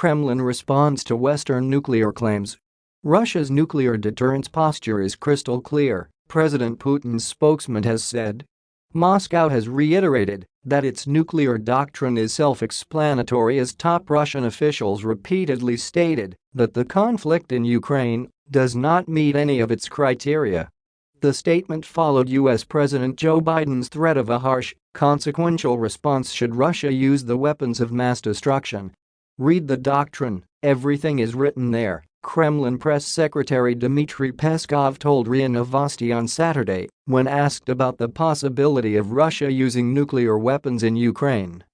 Kremlin responds to Western nuclear claims. Russia's nuclear deterrence posture is crystal clear, President Putin's spokesman has said. Moscow has reiterated that its nuclear doctrine is self-explanatory as top Russian officials repeatedly stated that the conflict in Ukraine does not meet any of its criteria. The statement followed U.S. President Joe Biden's threat of a harsh, consequential response should Russia use the weapons of mass destruction. Read the doctrine, everything is written there, Kremlin press secretary Dmitry Peskov told RIA Novosti on Saturday when asked about the possibility of Russia using nuclear weapons in Ukraine.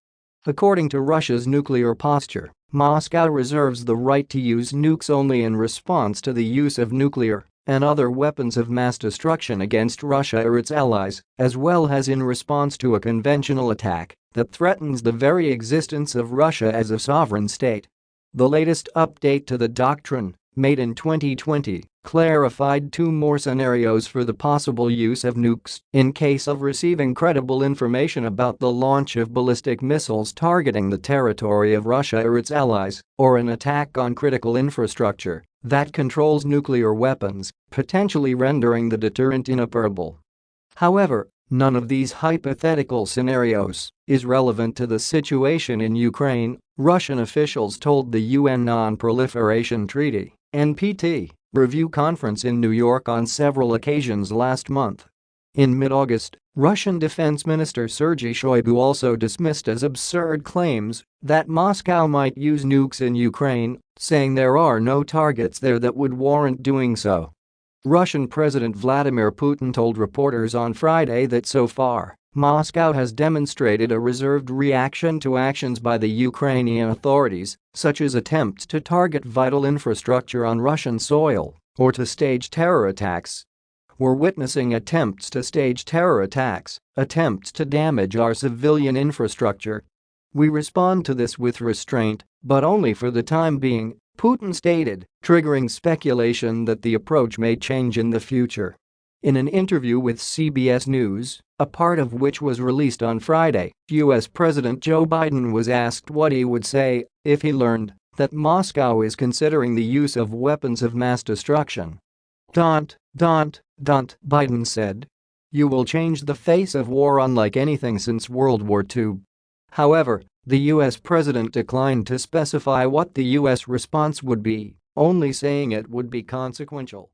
According to Russia's nuclear posture, Moscow reserves the right to use nukes only in response to the use of nuclear and other weapons of mass destruction against Russia or its allies, as well as in response to a conventional attack that threatens the very existence of Russia as a sovereign state. The latest update to the doctrine, made in 2020, clarified two more scenarios for the possible use of nukes in case of receiving credible information about the launch of ballistic missiles targeting the territory of Russia or its allies, or an attack on critical infrastructure that controls nuclear weapons, potentially rendering the deterrent inoperable. However, none of these hypothetical scenarios is relevant to the situation in Ukraine Russian officials told the UN Non-Proliferation Treaty NPT, review conference in New York on several occasions last month. In mid-August, Russian Defense Minister Sergei Shoigu also dismissed as absurd claims that Moscow might use nukes in Ukraine, saying there are no targets there that would warrant doing so. Russian President Vladimir Putin told reporters on Friday that so far, Moscow has demonstrated a reserved reaction to actions by the Ukrainian authorities, such as attempts to target vital infrastructure on Russian soil or to stage terror attacks. We're witnessing attempts to stage terror attacks, attempts to damage our civilian infrastructure. We respond to this with restraint, but only for the time being, Putin stated, triggering speculation that the approach may change in the future. In an interview with CBS News, a part of which was released on Friday, U.S. President Joe Biden was asked what he would say if he learned that Moscow is considering the use of weapons of mass destruction. Don't, don't, don't, Biden said. You will change the face of war unlike anything since World War II. However, the U.S. president declined to specify what the U.S. response would be, only saying it would be consequential.